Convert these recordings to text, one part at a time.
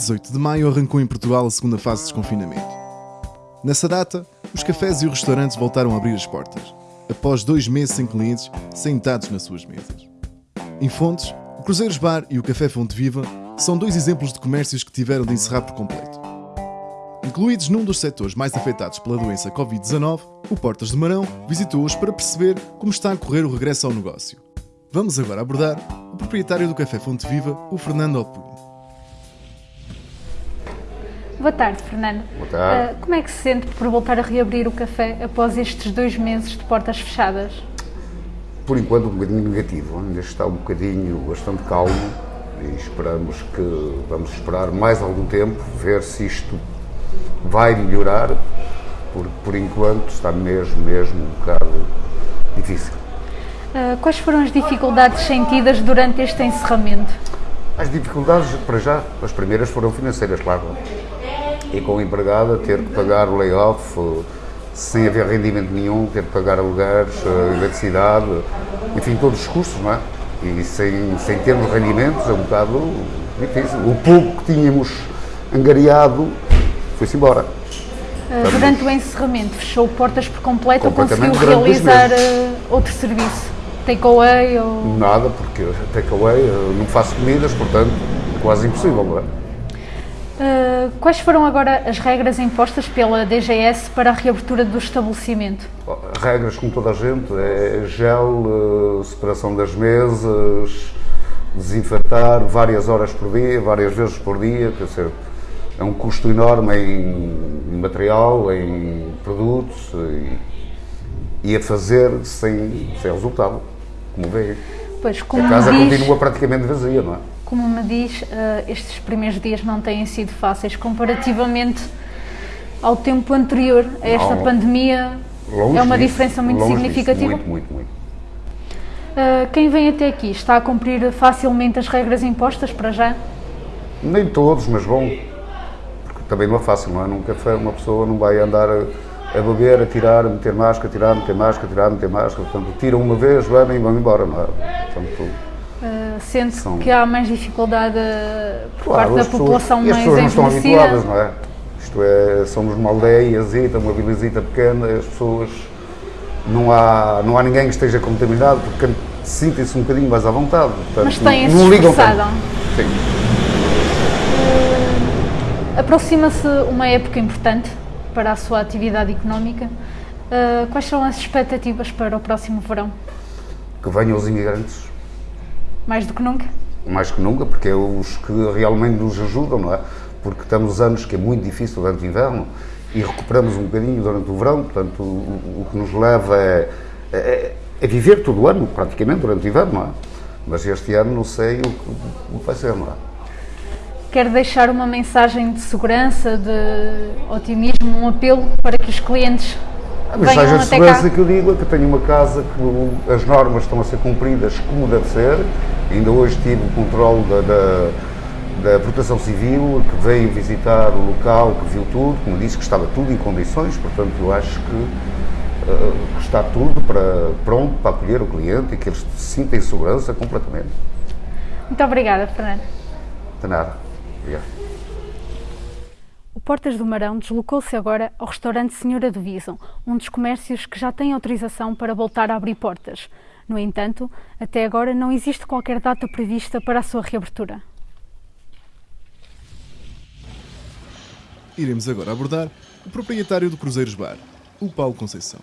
18 de maio arrancou em Portugal a segunda fase de desconfinamento. Nessa data, os cafés e os restaurantes voltaram a abrir as portas, após dois meses sem clientes sentados nas suas mesas. Em Fontes, o Cruzeiros Bar e o Café Fonte Viva são dois exemplos de comércios que tiveram de encerrar por completo. Incluídos num dos setores mais afetados pela doença Covid-19, o Portas de Marão visitou-os para perceber como está a correr o regresso ao negócio. Vamos agora abordar o proprietário do Café Fonte Viva, o Fernando Opulho. Boa tarde, Fernando. Boa tarde. Uh, como é que se sente por voltar a reabrir o café após estes dois meses de portas fechadas? Por enquanto, um bocadinho negativo. Ainda está um bocadinho bastante calmo e esperamos que vamos esperar mais algum tempo, ver se isto vai melhorar, porque por enquanto está mesmo, mesmo um bocado difícil. Uh, quais foram as dificuldades sentidas durante este encerramento? As dificuldades, para já, as primeiras foram financeiras, claro. E com a empregada, ter que pagar o layoff, sem haver rendimento nenhum, ter que pagar alugueres, eletricidade, enfim, todos os custos, não é? E sem, sem termos rendimentos é um bocado difícil. O pouco que tínhamos angariado foi-se embora. Uh, durante o encerramento, fechou portas por completo ou conseguiu realizar uh, outro serviço? Takeaway ou... Nada, porque takeaway não faço comidas, portanto, quase impossível, não é? Uh, quais foram agora as regras impostas pela DGS para a reabertura do estabelecimento? Regras, como toda a gente, é gel, separação das mesas, desinfetar várias horas por dia, várias vezes por dia, quer dizer, é um custo enorme em material, em produtos e, e a fazer sem, sem resultado, como vê. Pois, como a casa diz, continua praticamente vazia, não é? Como me diz, uh, estes primeiros dias não têm sido fáceis comparativamente ao tempo anterior a esta não, pandemia. é uma disso, diferença muito significativa. Disso, muito, muito, muito. Uh, quem vem até aqui está a cumprir facilmente as regras impostas para já? Nem todos, mas bom, também não é fácil, não é? Num café uma pessoa não vai andar a, a beber, a tirar, a meter máscara, a tirar, a meter máscara, a tirar, a meter máscara. Portanto, tiram uma vez, bebem e vão embora, não é? Portanto, uh, sente são... que há mais dificuldade por claro, parte da pessoas, população mais as pessoas não estão habituadas, não é? Isto é, somos uma aldeiazita, uma vilazita pequena, as pessoas não há, não há ninguém que esteja contaminado, porque sentem-se um bocadinho mais à vontade. Portanto, Mas têm-se tanto. Sim. Aproxima-se uma época importante para a sua atividade económica. Uh, quais são as expectativas para o próximo verão? Que venham os imigrantes. Mais do que nunca? Mais que nunca, porque é os que realmente nos ajudam, não é? Porque estamos anos que é muito difícil durante o inverno e recuperamos um bocadinho durante o verão, portanto, o, o que nos leva é, é, é, viver todo o ano, praticamente, durante o inverno, não é? Mas este ano não sei o que, o que vai ser, não é? quer deixar uma mensagem de segurança, de otimismo, um apelo para que os clientes a mensagem de segurança cá. que eu digo é que tenho uma casa que as normas estão a ser cumpridas como deve ser. Ainda hoje tive o controle da, da, da, Proteção Civil, que veio visitar o local, que viu tudo, como disse que estava tudo em condições, portanto eu acho que uh, está tudo para, pronto para acolher o cliente e que eles se sintam em segurança completamente. Muito obrigada, Fernando. De nada. Obrigado. Portas do Marão deslocou-se agora ao restaurante Senhora do Visão, um dos comércios que já tem autorização para voltar a abrir portas. No entanto, até agora não existe qualquer data prevista para a sua reabertura. Iremos agora abordar o proprietário do Cruzeiros Bar, o Paulo Conceição.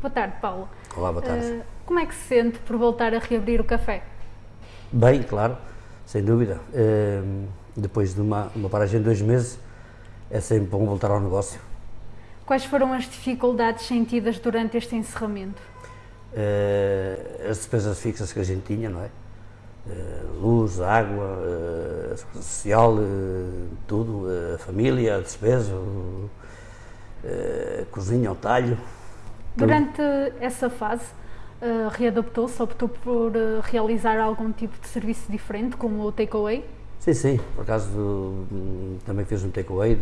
Boa tarde, Paulo. Olá, boa tarde. Uh, como é que se sente por voltar a reabrir o café? Bem, claro sem dúvida. Uh, depois de uma, uma paragem de dois meses, é sempre bom voltar ao negócio. Quais foram as dificuldades sentidas durante este encerramento? Uh, as despesas fixas que a gente tinha, não é? Uh, luz, água, uh, social, tudo, a família, a despesa, cozinha, o talho. Durante tudo. essa fase, readaptou-se, optou por realizar algum tipo de serviço diferente, como o takeaway? Sim, sim, por acaso hum, também fiz um takeaway,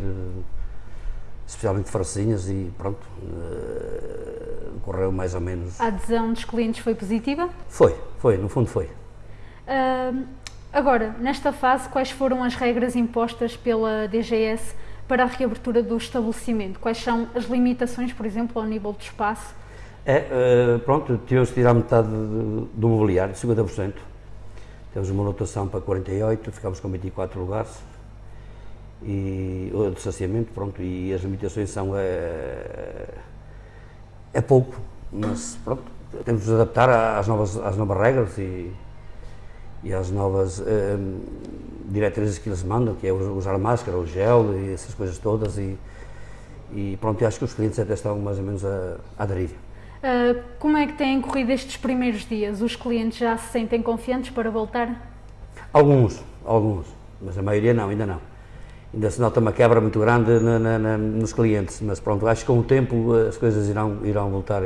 especialmente de francesinhas e pronto, uh, correu mais ou menos. A adesão dos clientes foi positiva? Foi, foi, no fundo foi. Uh, Agora, nesta fase, quais foram as regras impostas pela DGS para a reabertura do estabelecimento? Quais são as limitações, por exemplo, ao nível de espaço? É, uh, pronto, tivemos que tirar metade do mobiliário, 50%. Temos uma lotação para 48, ficámos com 24 lugares. E o distanciamento, pronto, e as limitações são é, é pouco, mas pronto, temos de nos adaptar às novas, às novas regras e, e às novas um, diretrizes que eles mandam, que é usar máscara, o gel e essas coisas todas e, e pronto, acho que os clientes até estão mais ou menos a, a aderir. Uh, como é que têm corrido estes primeiros dias? Os clientes já se sentem confiantes para voltar? Alguns, alguns, mas a maioria não, ainda não. Ainda se nota uma quebra muito grande na, na, na, nos clientes, mas pronto, acho que com o tempo as coisas irão, irão voltar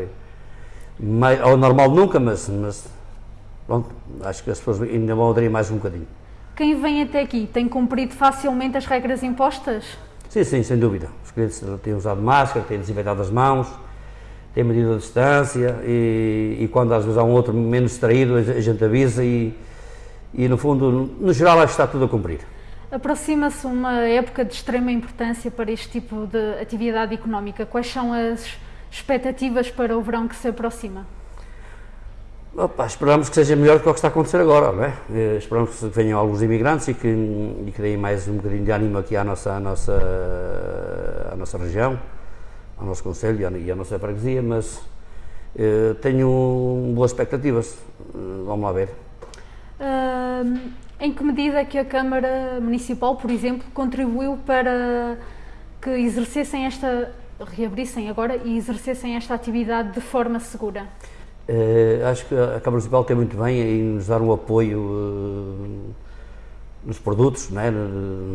ao normal nunca, mas, mas pronto, acho que as pessoas ainda vão aderir mais um bocadinho. Quem vem até aqui tem cumprido facilmente as regras impostas? Sim, sim, sem dúvida. Os clientes têm usado máscara, têm desinfetado as mãos, têm medido a distância e, e, quando às vezes há um outro menos distraído, a gente avisa e, e no fundo, no geral, acho que está tudo a cumprir. Aproxima-se uma época de extrema importância para este tipo de atividade económica. Quais são as expectativas para o verão que se aproxima? Opa, esperamos que seja melhor do que o que está a acontecer agora, não é? Eh, esperamos que venham alguns imigrantes e que, e que deem mais um bocadinho de ânimo aqui à nossa, à nossa, à nossa região, ao nosso Conselho e à, nossa freguesia, mas eh, tenho boas expectativas. Eh, vamos lá ver. Uh, em que medida é que a Câmara Municipal, por exemplo, contribuiu para que exercessem esta reabrissem agora e exercessem esta atividade de forma segura? Uh, acho que a Câmara Municipal tem muito bem em nos dar um apoio uh, nos produtos, né,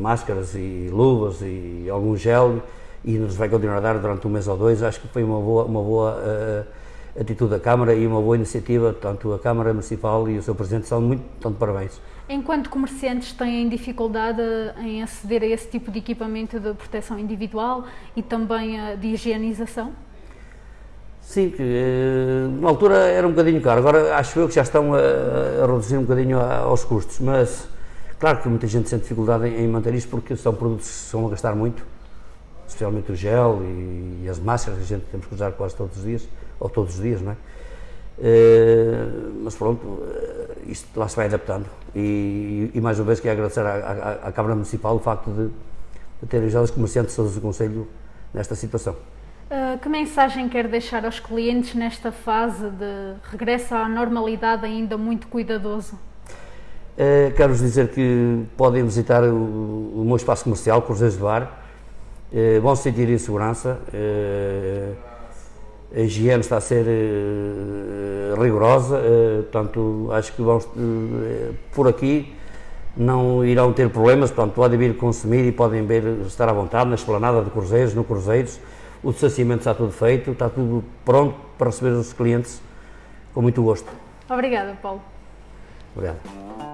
máscaras e luvas e algum gel e nos vai continuar a dar durante um mês ou dois. Acho que foi uma boa, uma boa uh, atitude da Câmara e uma boa iniciativa. Tanto a Câmara Municipal e o seu Presidente são muito, tanto parabéns. Enquanto comerciantes têm dificuldade em aceder a esse tipo de equipamento de proteção individual e também de higienização? Sim, que eh, na altura era um bocadinho caro, agora acho eu que já estão a, a reduzir um bocadinho aos custos, mas claro que muita gente sente dificuldade em, em, manter isto porque são produtos que se vão a gastar muito, especialmente o gel e, e, as máscaras que a gente temos que usar quase todos os dias, ou todos os dias, não é? Uh, mas pronto, uh, isto lá se vai adaptando e, e, mais uma vez quero agradecer à, à, à Câmara Municipal o facto de, de ter ajudado os comerciantes todos do Conselho nesta situação. Uh, que mensagem quer deixar aos clientes nesta fase de regresso à normalidade ainda muito cuidadoso? quero dizer que podem visitar o, o meu espaço comercial, Cruzeiros de Bar, vão se sentir em segurança a higiene está a ser uh, rigorosa, uh, portanto, acho que vamos, uh, por aqui não irão ter problemas, portanto, podem vir consumir e podem ver, estar à vontade na esplanada de Cruzeiros, no Cruzeiros, o distanciamento está tudo feito, está tudo pronto para receber os clientes com muito gosto. Obrigada, Paulo. Obrigado.